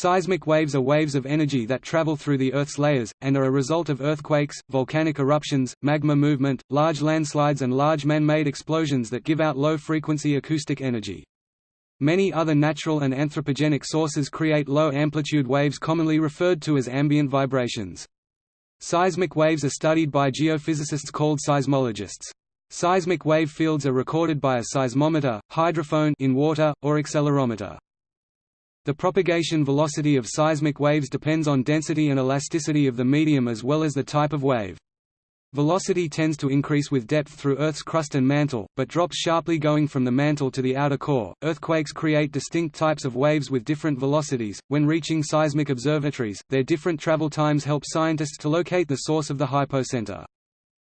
Seismic waves are waves of energy that travel through the Earth's layers, and are a result of earthquakes, volcanic eruptions, magma movement, large landslides and large man-made explosions that give out low-frequency acoustic energy. Many other natural and anthropogenic sources create low-amplitude waves commonly referred to as ambient vibrations. Seismic waves are studied by geophysicists called seismologists. Seismic wave fields are recorded by a seismometer, hydrophone in water, or accelerometer. The propagation velocity of seismic waves depends on density and elasticity of the medium as well as the type of wave. Velocity tends to increase with depth through Earth's crust and mantle, but drops sharply going from the mantle to the outer core. Earthquakes create distinct types of waves with different velocities. When reaching seismic observatories, their different travel times help scientists to locate the source of the hypocenter.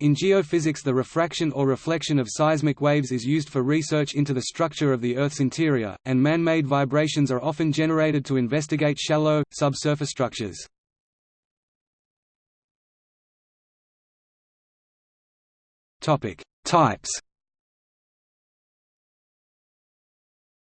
In geophysics the refraction or reflection of seismic waves is used for research into the structure of the Earth's interior, and man-made vibrations are often generated to investigate shallow, subsurface structures. Types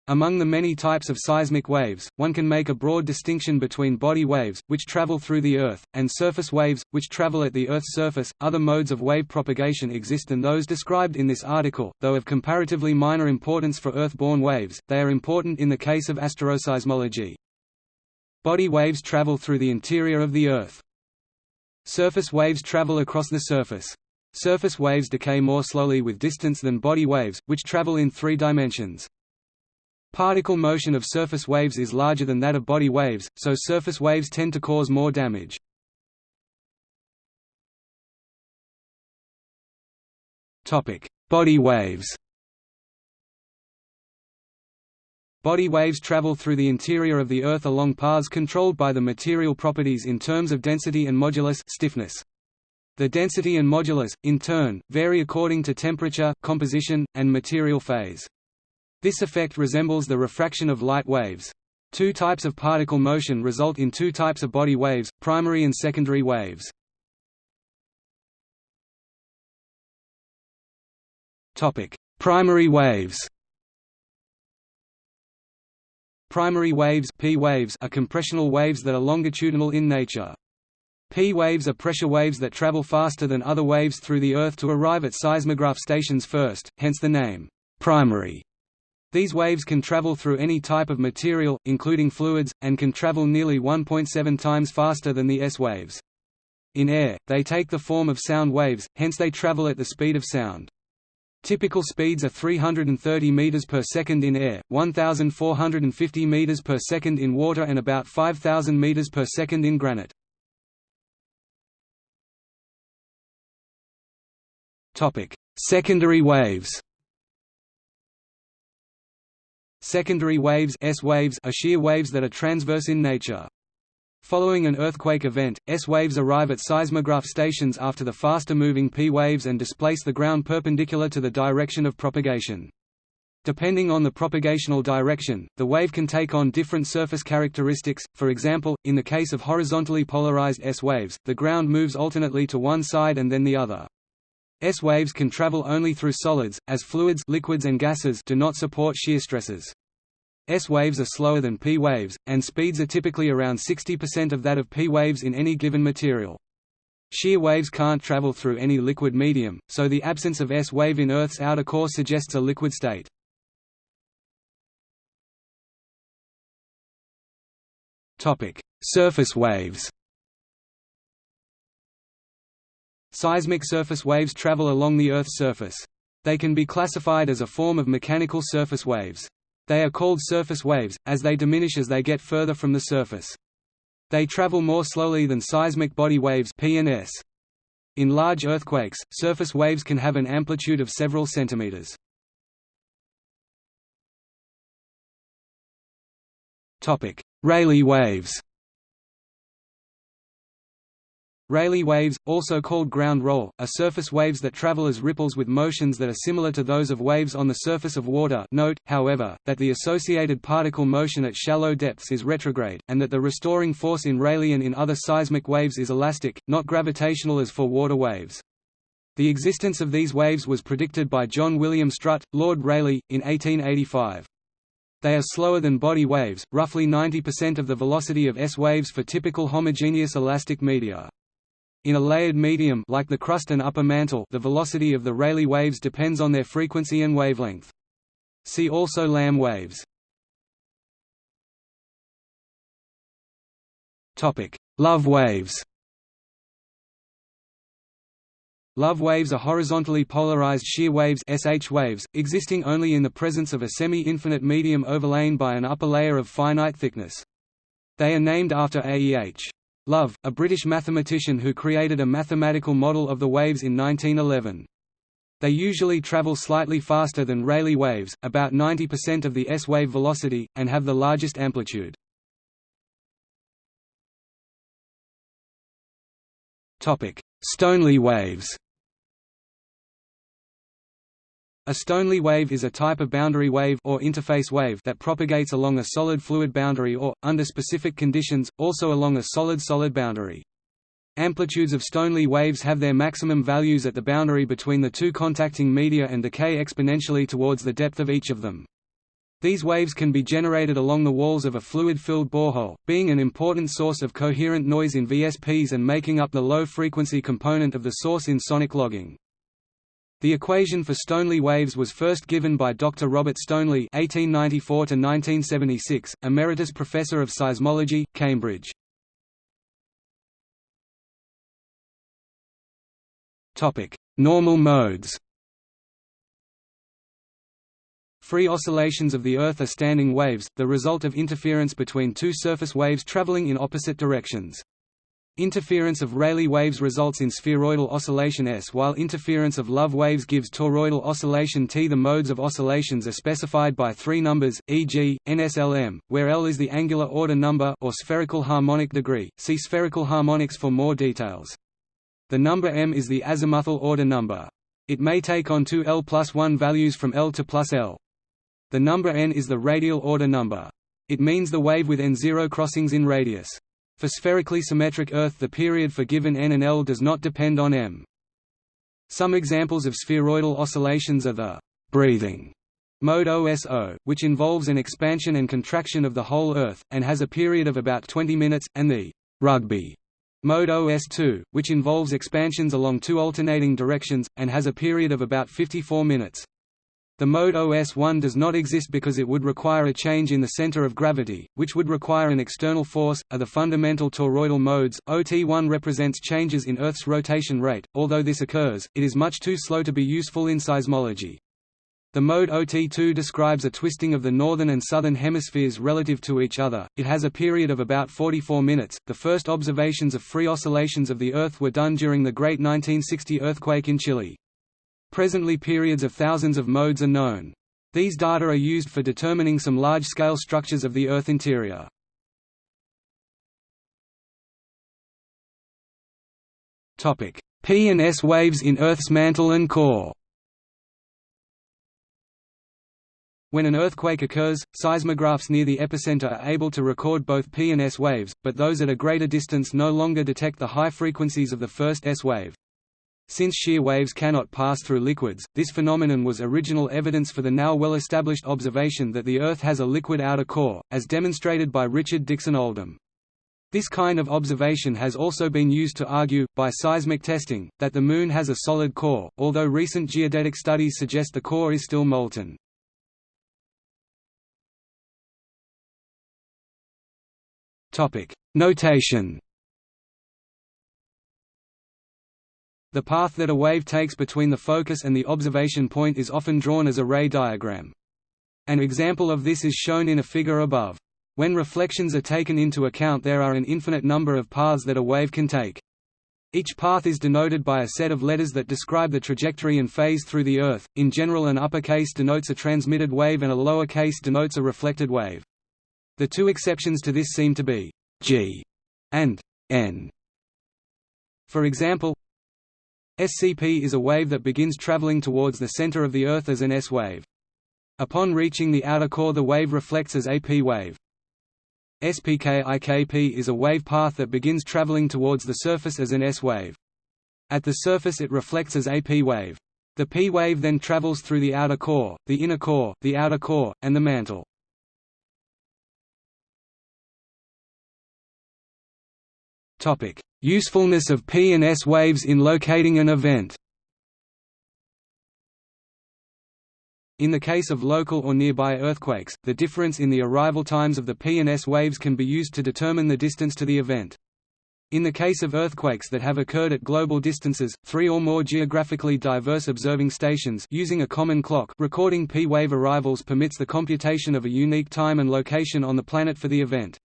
Among the many types of seismic waves, one can make a broad distinction between body waves, which travel through the Earth, and surface waves, which travel at the Earth's surface. Other modes of wave propagation exist than those described in this article, though of comparatively minor importance for Earth-borne waves, they are important in the case of asteroseismology. Body waves travel through the interior of the Earth. Surface waves travel across the surface. Surface waves decay more slowly with distance than body waves, which travel in three dimensions. Particle motion of surface waves is larger than that of body waves, so surface waves tend to cause more damage. Body waves Body waves travel through the interior of the Earth along paths controlled by the material properties in terms of density and modulus stiffness. The density and modulus, in turn, vary according to temperature, composition, and material phase. This effect resembles the refraction of light waves. Two types of particle motion result in two types of body waves, primary and secondary waves. Primary waves Primary waves, P waves are compressional waves that are longitudinal in nature. P waves are pressure waves that travel faster than other waves through the Earth to arrive at seismograph stations first, hence the name, primary. These waves can travel through any type of material, including fluids, and can travel nearly 1.7 times faster than the S waves. In air, they take the form of sound waves, hence they travel at the speed of sound. Typical speeds are 330 meters per second in air, 1450 meters per second in water and about 5000 meters per second in granite. Topic: Secondary waves. Secondary waves, S waves are shear waves that are transverse in nature. Following an earthquake event, S waves arrive at seismograph stations after the faster-moving P waves and displace the ground perpendicular to the direction of propagation. Depending on the propagational direction, the wave can take on different surface characteristics, for example, in the case of horizontally polarized S waves, the ground moves alternately to one side and then the other. S waves can travel only through solids, as fluids liquids and gases do not support shear stresses. S waves are slower than P waves, and speeds are typically around 60% of that of P waves in any given material. Shear waves can't travel through any liquid medium, so the absence of S wave in Earth's outer core suggests a liquid state. Surface waves Seismic surface waves travel along the Earth's surface. They can be classified as a form of mechanical surface waves. They are called surface waves, as they diminish as they get further from the surface. They travel more slowly than seismic body waves P and S. In large earthquakes, surface waves can have an amplitude of several centimeters. Rayleigh waves Rayleigh waves, also called ground roll, are surface waves that travel as ripples with motions that are similar to those of waves on the surface of water note, however, that the associated particle motion at shallow depths is retrograde, and that the restoring force in Rayleigh and in other seismic waves is elastic, not gravitational as for water waves. The existence of these waves was predicted by John William Strutt, Lord Rayleigh, in 1885. They are slower than body waves, roughly 90% of the velocity of S waves for typical homogeneous elastic media. In a layered medium like the crust and upper mantle the velocity of the Rayleigh waves depends on their frequency and wavelength. See also Lamb waves. Love waves Love waves are horizontally polarized shear waves SH waves, existing only in the presence of a semi-infinite medium overlain by an upper layer of finite thickness. They are named after A.E.H. Love, a British mathematician who created a mathematical model of the waves in 1911. They usually travel slightly faster than Rayleigh waves, about 90% of the S-wave velocity, and have the largest amplitude. Stoneley waves a Stoneley wave is a type of boundary wave or interface wave that propagates along a solid-fluid boundary or, under specific conditions, also along a solid-solid boundary. Amplitudes of Stoneley waves have their maximum values at the boundary between the two contacting media and decay exponentially towards the depth of each of them. These waves can be generated along the walls of a fluid-filled borehole, being an important source of coherent noise in VSPs and making up the low-frequency component of the source in sonic logging. The equation for Stoneley waves was first given by Dr. Robert Stoneley (1894–1976), emeritus professor of seismology, Cambridge. Topic: Normal modes. Free oscillations of the Earth are standing waves, the result of interference between two surface waves traveling in opposite directions. Interference of Rayleigh waves results in spheroidal oscillation S while interference of Love waves gives toroidal oscillation T. The modes of oscillations are specified by three numbers, e.g., NSLM, where L is the angular order number or spherical harmonic degree. See spherical harmonics for more details. The number m is the azimuthal order number. It may take on two L plus 1 values from L to plus L. The number n is the radial order number. It means the wave with n0 crossings in radius. For spherically symmetric Earth the period for given n and L does not depend on m. Some examples of spheroidal oscillations are the breathing mode OSO, which involves an expansion and contraction of the whole Earth, and has a period of about 20 minutes, and the rugby mode OS2, which involves expansions along two alternating directions, and has a period of about 54 minutes. The mode OS1 does not exist because it would require a change in the center of gravity, which would require an external force. Are the fundamental toroidal modes. OT1 represents changes in Earth's rotation rate. Although this occurs, it is much too slow to be useful in seismology. The mode OT2 describes a twisting of the northern and southern hemispheres relative to each other. It has a period of about 44 minutes. The first observations of free oscillations of the Earth were done during the Great 1960 earthquake in Chile. Presently periods of thousands of modes are known. These data are used for determining some large-scale structures of the Earth interior. P and S waves in Earth's mantle and core When an earthquake occurs, seismographs near the epicenter are able to record both P and S waves, but those at a greater distance no longer detect the high frequencies of the first S wave. Since shear waves cannot pass through liquids, this phenomenon was original evidence for the now well-established observation that the Earth has a liquid outer core, as demonstrated by Richard Dixon Oldham. This kind of observation has also been used to argue, by seismic testing, that the Moon has a solid core, although recent geodetic studies suggest the core is still molten. Notation The path that a wave takes between the focus and the observation point is often drawn as a ray diagram. An example of this is shown in a figure above. When reflections are taken into account there are an infinite number of paths that a wave can take. Each path is denoted by a set of letters that describe the trajectory and phase through the Earth. In general an uppercase denotes a transmitted wave and a lowercase denotes a reflected wave. The two exceptions to this seem to be g and n. For example, SCP is a wave that begins traveling towards the center of the Earth as an S wave. Upon reaching the outer core the wave reflects as a P wave. SPKIKP is a wave path that begins traveling towards the surface as an S wave. At the surface it reflects as a P wave. The P wave then travels through the outer core, the inner core, the outer core, and the mantle. Usefulness of P and S waves in locating an event In the case of local or nearby earthquakes, the difference in the arrival times of the P and S waves can be used to determine the distance to the event. In the case of earthquakes that have occurred at global distances, three or more geographically diverse observing stations using a common clock recording P-wave arrivals permits the computation of a unique time and location on the planet for the event.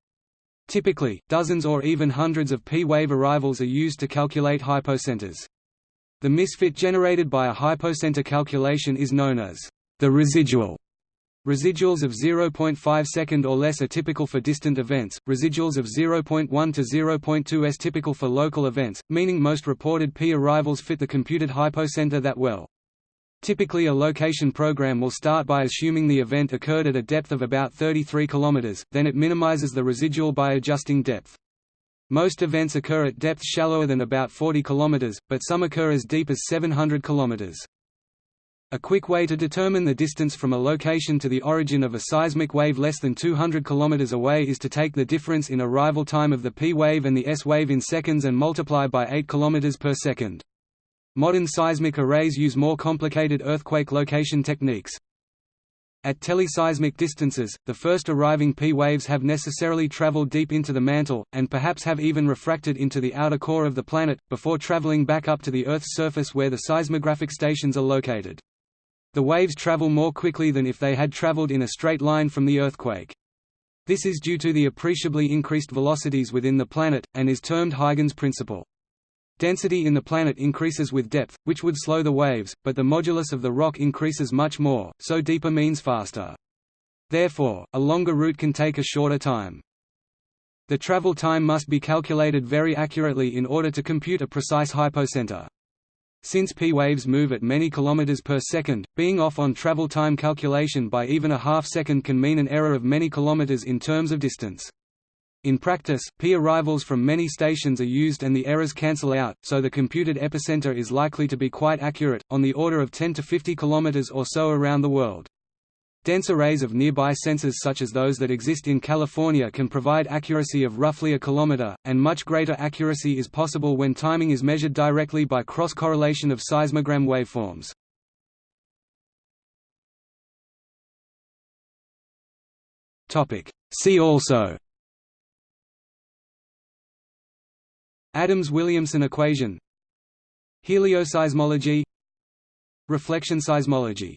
Typically, dozens or even hundreds of P-wave arrivals are used to calculate hypocenters. The misfit generated by a hypocenter calculation is known as the residual Residuals of 0.5 second or less are typical for distant events, residuals of 0.1 to 0.2 s typical for local events, meaning most reported P arrivals fit the computed hypocenter that well. Typically a location program will start by assuming the event occurred at a depth of about 33 km, then it minimizes the residual by adjusting depth. Most events occur at depths shallower than about 40 km, but some occur as deep as 700 km. A quick way to determine the distance from a location to the origin of a seismic wave less than 200 km away is to take the difference in arrival time of the P wave and the S wave in seconds and multiply by 8 km per second. Modern seismic arrays use more complicated earthquake location techniques. At teleseismic distances, the first arriving P waves have necessarily traveled deep into the mantle, and perhaps have even refracted into the outer core of the planet, before traveling back up to the Earth's surface where the seismographic stations are located. The waves travel more quickly than if they had traveled in a straight line from the earthquake. This is due to the appreciably increased velocities within the planet, and is termed Huygens principle. Density in the planet increases with depth, which would slow the waves, but the modulus of the rock increases much more, so deeper means faster. Therefore, a longer route can take a shorter time. The travel time must be calculated very accurately in order to compute a precise hypocenter. Since p-waves move at many kilometers per second, being off on travel time calculation by even a half second can mean an error of many kilometers in terms of distance. In practice, P arrivals from many stations are used and the errors cancel out, so the computed epicenter is likely to be quite accurate, on the order of 10 to 50 km or so around the world. Dense arrays of nearby sensors such as those that exist in California can provide accuracy of roughly a kilometer, and much greater accuracy is possible when timing is measured directly by cross-correlation of seismogram waveforms. See also Adams-Williamson equation. Helioseismology Reflection seismology